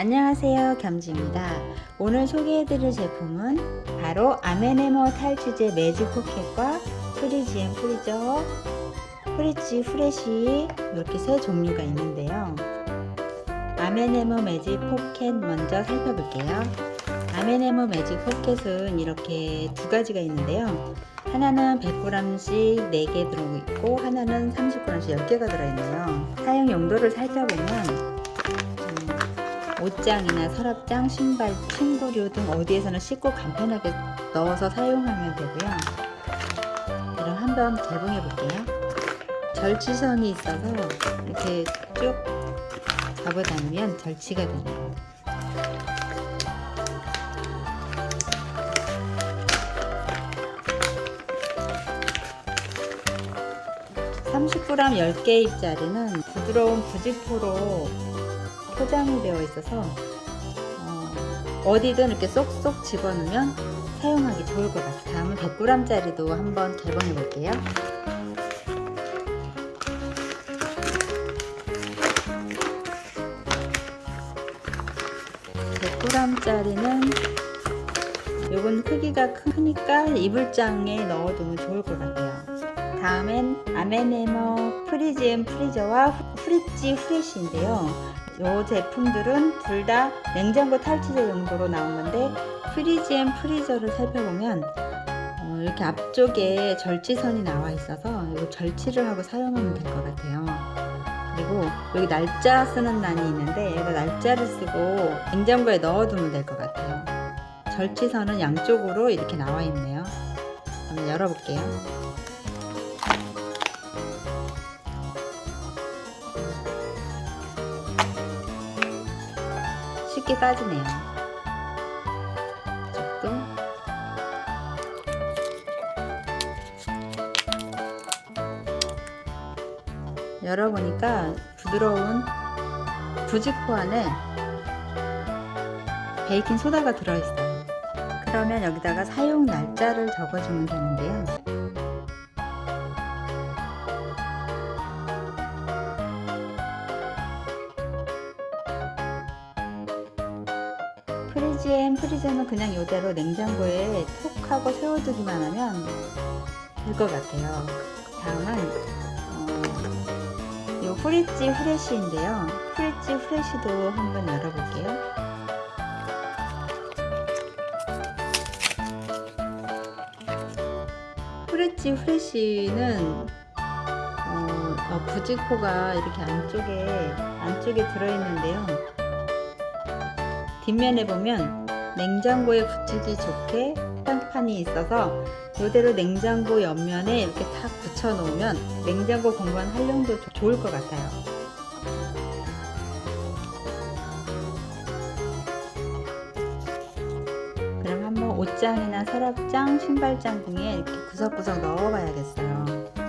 안녕하세요 겸지입니다. 오늘 소개해드릴 제품은 바로 아메네모 탈취제 매직 포켓과 fridge and freezer fridge fresh 이렇게 세 종류가 있는데요. 아메네모 매직 포켓 먼저 살펴볼게요. 아메네모 매직 포켓은 이렇게 두 가지가 있는데요. 하나는 100g씩 4개 들어있고 하나는 30g씩 10개가 들어있네요. 사용 용도를 살펴보면 음, 옷장이나 서랍장, 신발, 침구류 등 어디에서나 쉽고 간편하게 넣어서 사용하면 되고요. 그럼 한번 개봉해 볼게요. 절취선이 있어서 이렇게 쭉 잡아다니면 절취가 되네요 30g 10개 입짜리는 부드러운 부직포로 포장이 되어 있어서 어디든 이렇게 쏙쏙 집어넣으면 사용하기 좋을 것 같아요. 다음은 100g짜리도 한번 개봉해 볼게요. (100g짜리는) 요건 크기가 크니까 이불장에 넣어두면 좋을 것 같아요 다음엔 아메네모 fridge and freezer와 fridge fresh인데요 이 제품들은 둘 다 냉장고 탈취제 용도로 나온 건데 fridge and freezer를 살펴보면 어, 이렇게 앞쪽에 절취선이 나와 있어서 이거 절취를 하고 사용하면 될 것 같아요. 그리고 여기 날짜 쓰는 난이 있는데 여기다 날짜를 쓰고 냉장고에 넣어두면 될 것 같아요. 절취선은 양쪽으로 이렇게 나와 있네요. 한번 열어볼게요 쉽게 빠지네요. 이쪽도 열어보니까 부드러운 부직포 안에 베이킹 소다가 들어있어요. 그러면 여기다가 사용 날짜를 적어주면 되는데요. fridge and freezer는 그냥 이대로 냉장고에 톡 하고 세워두기만 하면 될 것 같아요. 다음은 어, 이 fridge fresh인데요. fridge fresh도 한번 열어볼게요. fridge fresh는 어, 어, 부직포가 이렇게 안쪽에 안쪽에 들어있는데요 뒷면에 보면 냉장고에 붙이기 좋게 판판이 있어서 이대로 냉장고 옆면에 이렇게 탁 붙여 놓으면 냉장고 공간 활용도 좋을 것 같아요. 그럼 한번 옷장이나 서랍장, 신발장 등에 이렇게 구석구석 넣어 봐야겠어요